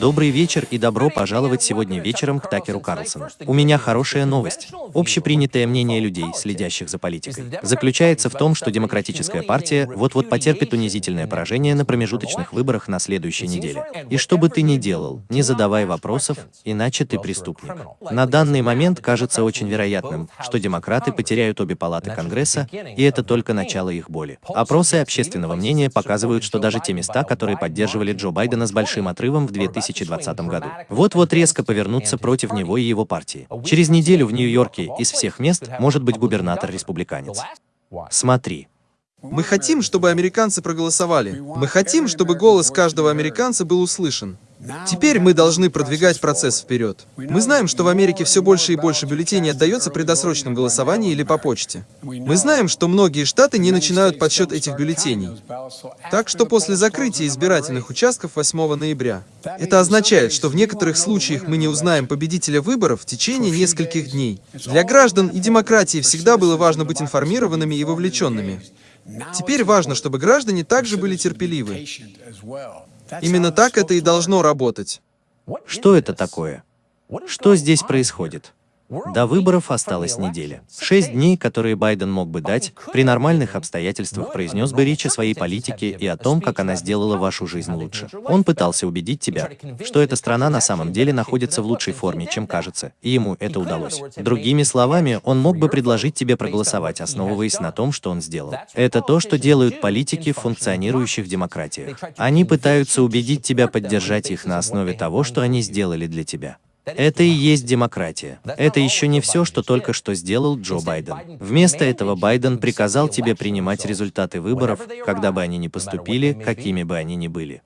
Добрый вечер и добро пожаловать сегодня вечером к Такеру Карлсону. У меня хорошая новость. Общепринятое мнение людей, следящих за политикой, заключается в том, что Демократическая партия вот-вот потерпит унизительное поражение на промежуточных выборах на следующей неделе. И что бы ты ни делал, не задавай вопросов, иначе ты преступник. На данный момент кажется очень вероятным, что демократы потеряют обе палаты Конгресса, и это только начало их боли. Опросы общественного мнения показывают, что даже те места, которые поддерживали Джо Байдена с большим отрывом в 2020 году. Вот-вот резко повернуться против него и его партии. Через неделю в Нью-Йорке из всех мест может быть губернатор-республиканец. Смотри. Мы хотим, чтобы американцы проголосовали. Мы хотим, чтобы голос каждого американца был услышан. Теперь мы должны продвигать процесс вперед. Мы знаем, что в Америке все больше и больше бюллетеней отдается при досрочном голосовании или по почте. Мы знаем, что многие штаты не начинают подсчет этих бюллетеней. Так что после закрытия избирательных участков 8 ноября, это означает, что в некоторых случаях мы не узнаем победителя выборов в течение нескольких дней. Для граждан и демократии всегда было важно быть информированными и вовлеченными. Теперь важно, чтобы граждане также были терпеливы. Именно так это и должно работать. Что это такое? Что здесь происходит? До выборов осталась неделя. Шесть дней, которые Байден мог бы дать, при нормальных обстоятельствах произнес бы речь о своей политике и о том, как она сделала вашу жизнь лучше. Он пытался убедить тебя, что эта страна на самом деле находится в лучшей форме, чем кажется, и ему это удалось. Другими словами, он мог бы предложить тебе проголосовать, основываясь на том, что он сделал. Это то, что делают политики в функционирующих демократиях. Они пытаются убедить тебя поддержать их на основе того, что они сделали для тебя. Это и есть демократия. Это еще не все, что только что сделал Джо Байден. Вместо этого Байден приказал тебе принимать результаты выборов, когда бы они ни поступили, какими бы они ни были.